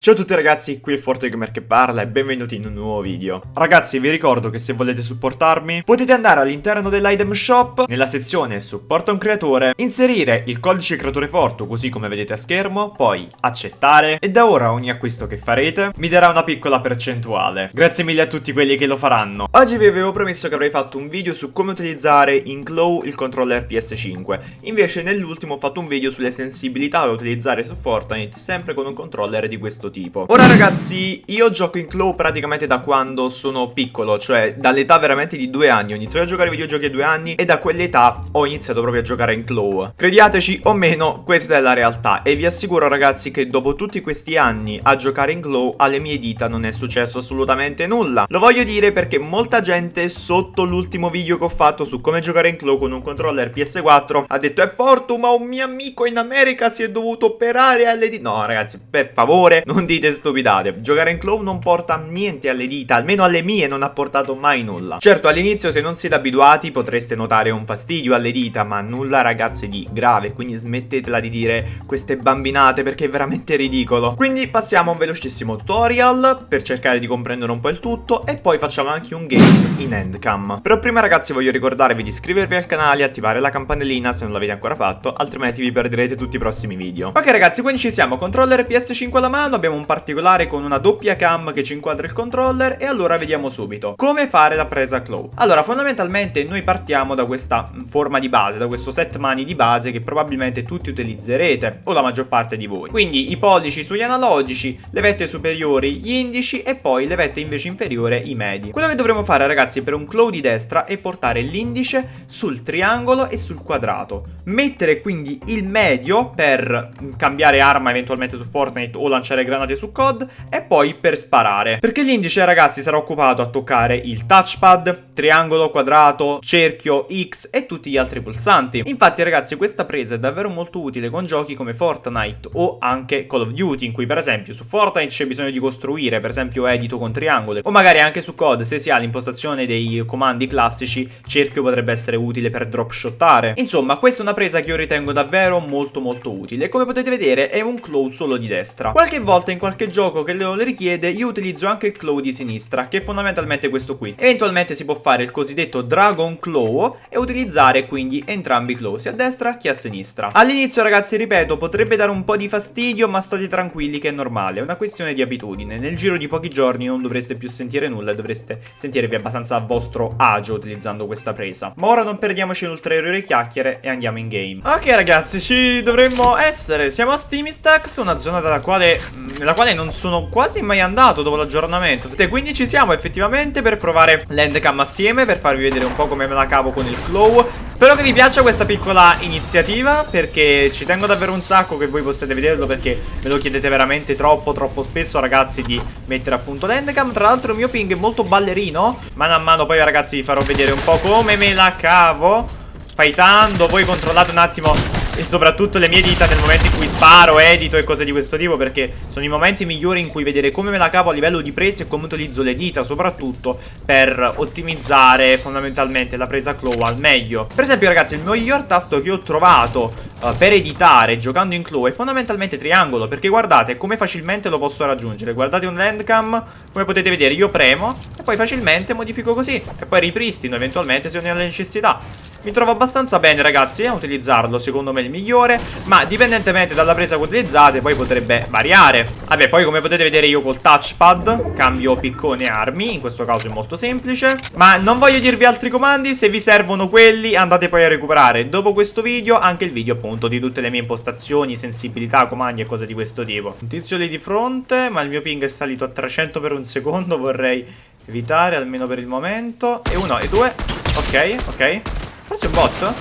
Ciao a tutti ragazzi, qui è ForteGamer che parla e benvenuti in un nuovo video. Ragazzi vi ricordo che se volete supportarmi potete andare all'interno dell'item shop, nella sezione supporta un creatore, inserire il codice creatore forte così come vedete a schermo, poi accettare e da ora ogni acquisto che farete mi darà una piccola percentuale. Grazie mille a tutti quelli che lo faranno. Oggi vi avevo promesso che avrei fatto un video su come utilizzare in Claw il controller PS5, invece nell'ultimo ho fatto un video sulle sensibilità da utilizzare su Fortnite sempre con un controller di questo tipo. Ora ragazzi io gioco in Claw praticamente da quando sono piccolo Cioè dall'età veramente di due anni. Ho iniziato a giocare ai videogiochi a due anni E da quell'età ho iniziato proprio a giocare in Claw. Crediateci o meno questa è la realtà. E vi assicuro ragazzi che dopo tutti questi anni a giocare in Claw Alle mie dita non è successo assolutamente nulla. Lo voglio dire perché molta gente sotto l'ultimo video che ho fatto Su come giocare in Claw con un controller PS4 Ha detto è forte ma un mio amico in America si è dovuto operare alle dita No ragazzi per favore non non dite stupidate. Giocare in Claw non porta niente alle dita, almeno alle mie non ha portato mai nulla. Certo, all'inizio se non siete abituati potreste notare un fastidio alle dita, ma nulla ragazzi di grave, quindi smettetela di dire queste bambinate perché è veramente ridicolo. Quindi passiamo a un velocissimo tutorial per cercare di comprendere un po' il tutto e poi facciamo anche un game in handcam. Però prima ragazzi voglio ricordarvi di iscrivervi al canale e attivare la campanellina se non l'avete ancora fatto, altrimenti vi perderete tutti i prossimi video. Ok ragazzi, quindi ci siamo, controller PS5 alla mano, abbiamo abbiamo un particolare con una doppia cam che ci inquadra il controller e allora vediamo subito come fare la presa claw. Allora fondamentalmente noi partiamo da questa forma di base, da questo set mani di base che probabilmente tutti utilizzerete o la maggior parte di voi. Quindi i pollici sugli analogici, le vette superiori gli indici e poi le vette invece inferiori i medi. Quello che dovremo fare ragazzi per un claw di destra è portare l'indice sul triangolo e sul quadrato. Mettere quindi il medio per cambiare arma eventualmente su Fortnite o lanciare granate granate su COD e poi per sparare. Perché l'indice ragazzi sarà occupato a toccare il touchpad, triangolo, quadrato, cerchio, X e tutti gli altri pulsanti. Infatti ragazzi questa presa è davvero molto utile con giochi come Fortnite o anche Call of Duty in cui per esempio su Fortnite c'è bisogno di costruire per esempio edito con triangolo o magari anche su COD se si ha l'impostazione dei comandi classici cerchio potrebbe essere utile per dropshottare. Insomma questa è una presa che io ritengo davvero molto molto utile come potete vedere è un claw solo di destra. Qualche volta in qualche gioco che lo richiede io utilizzo anche il claw di sinistra che è fondamentalmente questo qui eventualmente si può fare il cosiddetto dragon claw e utilizzare quindi entrambi i claw sia a destra che a sinistra. All'inizio ragazzi ripeto potrebbe dare un po' di fastidio ma state tranquilli che è normale è una questione di abitudine. Nel giro di pochi giorni non dovreste più sentire nulla e dovreste sentirvi abbastanza a vostro agio utilizzando questa presa. Ma ora non perdiamoci in ulteriori chiacchiere e andiamo in game. Ok ragazzi ci dovremmo essere. Siamo a Steamistax una zona dalla quale mm, nella quale non sono quasi mai andato dopo l'aggiornamento. Quindi ci siamo effettivamente per provare l'endcam assieme, per farvi vedere un po' come me la cavo con il claw. Spero che vi piaccia questa piccola iniziativa, perché ci tengo davvero un sacco che voi possiate vederlo, perché me lo chiedete veramente troppo, troppo spesso, ragazzi, di mettere appunto l'endcam. Tra l'altro il mio ping è molto ballerino. Mano a mano poi, ragazzi, vi farò vedere un po' come me la cavo. Fightando, voi controllate un attimo e soprattutto le mie dita nel momento in cui sparo, edito e cose di questo tipo perché sono i momenti migliori in cui vedere come me la cavo a livello di presa e come utilizzo le dita soprattutto per ottimizzare fondamentalmente la presa claw al meglio. Per esempio ragazzi il miglior tasto che ho trovato uh, per editare giocando in claw è fondamentalmente triangolo perché guardate come facilmente lo posso raggiungere. Guardate un landcam, come potete vedere io premo e poi facilmente modifico così e poi ripristino eventualmente se ho la necessità. Mi trovo abbastanza bene ragazzi a utilizzarlo, secondo me il migliore Ma dipendentemente dalla presa che utilizzate poi potrebbe variare. Vabbè poi come potete vedere io col touchpad cambio piccone armi In questo caso è molto semplice. Ma non voglio dirvi altri comandi, se vi servono quelli andate poi a recuperare. Dopo questo video anche il video appunto di tutte le mie impostazioni, sensibilità, comandi e cose di questo tipo. Un tizio lì di fronte ma il mio ping è salito a 300 per un secondo Vorrei evitare almeno per il momento. E uno e due. Ok, ok Forse è un bot?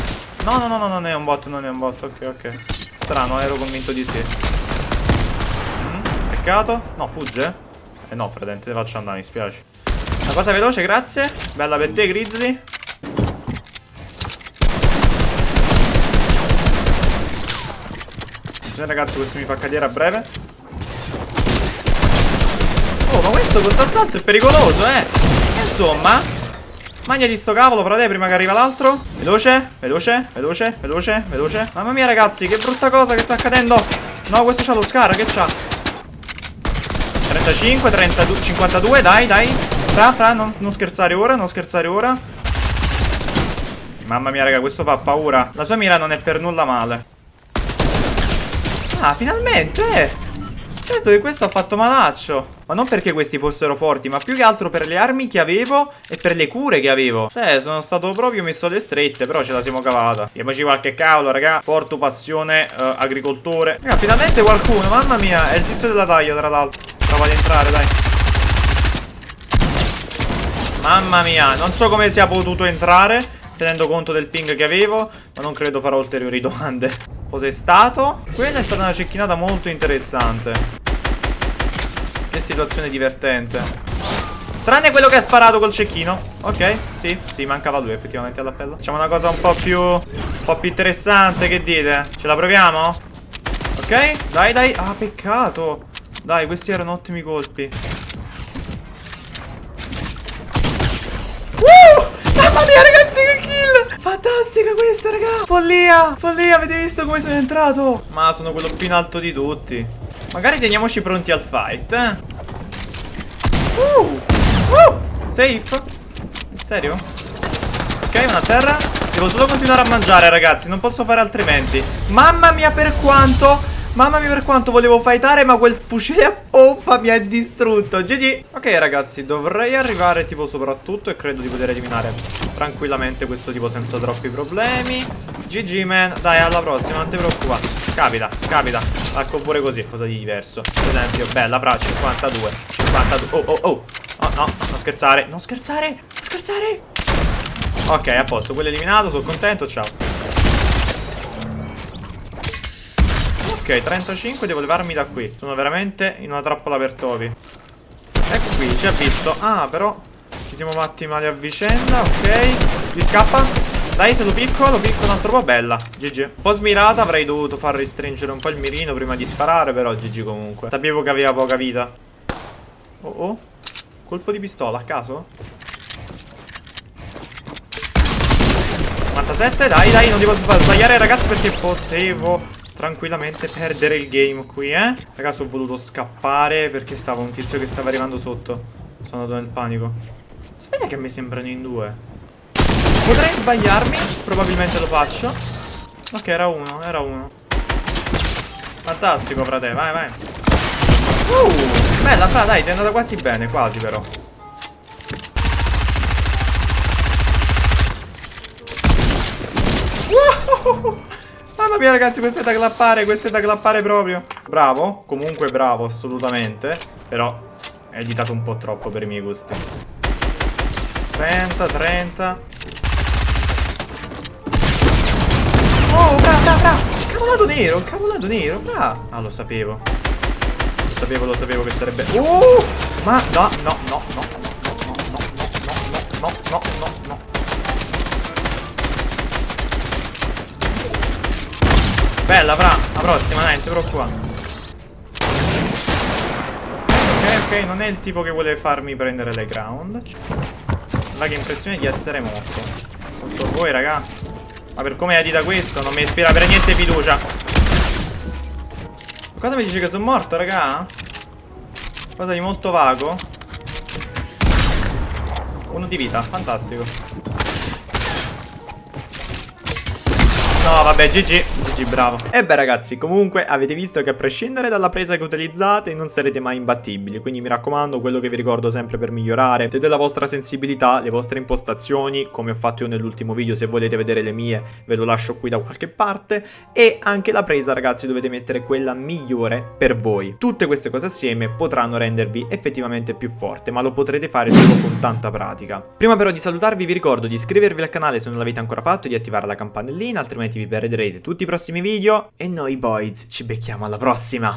No, no, no, no, non è un bot, non è un bot. Ok, ok. Strano, ero convinto di sì. Mm, peccato. No, fugge? Eh no, fredente, te faccio andare, mi spiace. Una cosa veloce, grazie. Bella per te, Grizzly. Attenzione, ragazzi, questo mi fa cadere a breve. Oh, ma questo, questo assalto è pericoloso, eh. Insomma, Magnati sto cavolo, frate, prima che arriva l'altro. Veloce, veloce, veloce, veloce, veloce. Mamma mia, ragazzi, che brutta cosa che sta accadendo. No, questo c'ha lo scar, che c'ha? 35, 32, 52, dai, dai. Fra, fra, non, non scherzare ora, non scherzare ora. Mamma mia, raga, questo fa paura. La sua mira non è per nulla male. Ah, finalmente! Certo che questo ha fatto malaccio. Ma non perché questi fossero forti, ma più che altro per le armi che avevo e per le cure che avevo. Cioè, sono stato proprio messo alle strette, però ce la siamo cavata. Diamoci qualche cavolo, raga. Porto, passione, uh, agricoltore. Raga, finalmente qualcuno, mamma mia. È il tizio della taglia, tra l'altro. Prova ad entrare, dai. Mamma mia, non so come sia potuto entrare tenendo conto del ping che avevo, ma non credo farò ulteriori domande. Cos'è stato? Quella è stata una cecchinata molto interessante. Che situazione divertente. Tranne quello che ha sparato col cecchino. Ok, sì, sì, mancava lui effettivamente all'appello. Facciamo una cosa un po' più... un po' più interessante, che dite? Ce la proviamo? Ok, dai, dai. Ah, peccato. Dai, questi erano ottimi colpi. Mamma mia ragazzi che kill Fantastica questa raga Follia Follia avete visto come sono entrato Ma sono quello più in alto di tutti Magari teniamoci pronti al fight eh. Uh, uh, Safe? In serio? Ok una terra. Devo solo continuare a mangiare ragazzi Non posso fare altrimenti. Mamma mia per quanto? Mamma mia per quanto volevo fightare ma quel fucile a pompa mi ha distrutto. GG Ok ragazzi dovrei arrivare tipo soprattutto e credo di poter eliminare tranquillamente questo tipo senza troppi problemi. GG man Dai alla prossima non ti preoccupare Capita capita Ecco pure così cosa di diverso Per esempio bella fra 52 52 Oh oh oh Oh no non scherzare Non scherzare Non scherzare Ok a posto quello eliminato sono contento ciao Ok, 35, devo levarmi da qui. Sono veramente in una trappola per topi. Ecco qui, ci ha visto. Ah, però ci siamo fatti male a vicenda, ok. Gli scappa. Dai, se lo picco, lo picco un altro po' bella. GG. Un po' smirata, avrei dovuto far restringere un po' il mirino prima di sparare, però GG comunque. Sapevo che aveva poca vita. Oh oh. Colpo di pistola, a caso? 97, dai, dai, non devo sbagliare ragazzi perché potevo tranquillamente perdere il game qui, eh? Ragazzi, ho voluto scappare perché stava un tizio che stava arrivando sotto. Sono andato nel panico. Sapete che me sembrano in due? Potrei sbagliarmi, probabilmente lo faccio. Ok, era uno, era uno. Fantastico, frate, vai, vai. Uh, bella, fra, dai, ti è andata quasi bene, quasi però. Mamma mia ragazzi questo è da clappare Questo è da clappare proprio Bravo Comunque bravo assolutamente Però è editato un po' troppo per i miei gusti 30 30 Oh bra bra bra Cavolato nero Cavolato nero bra Ah lo sapevo Lo sapevo lo sapevo che sarebbe Uh Ma no no no no no no no no no no no no Bella, fra. La prossima, dai, non ti preoccupare. Ok, ok, non è il tipo che vuole farmi prendere le ground. Ma che impressione di essere morto. Non so voi, raga. Ma per come edita questo non mi ispira per niente fiducia. Cosa mi dice che sono morto, raga? Cosa di molto vago. Uno di vita, fantastico. Vabbè, GG. GG, bravo. E beh, ragazzi, comunque avete visto che a prescindere dalla presa che utilizzate non sarete mai imbattibili. Quindi mi raccomando, quello che vi ricordo sempre per migliorare è della vostra sensibilità, le vostre impostazioni, come ho fatto io nell'ultimo video. Se volete vedere le mie, ve lo lascio qui da qualche parte. E anche la presa, ragazzi, dovete mettere quella migliore per voi. Tutte queste cose assieme potranno rendervi effettivamente più forte, ma lo potrete fare solo con tanta pratica. Prima però di salutarvi vi ricordo di iscrivervi al canale se non l'avete ancora fatto e di attivare la campanellina, altrimenti vi perderete tutti i prossimi video e noi boys ci becchiamo alla prossima.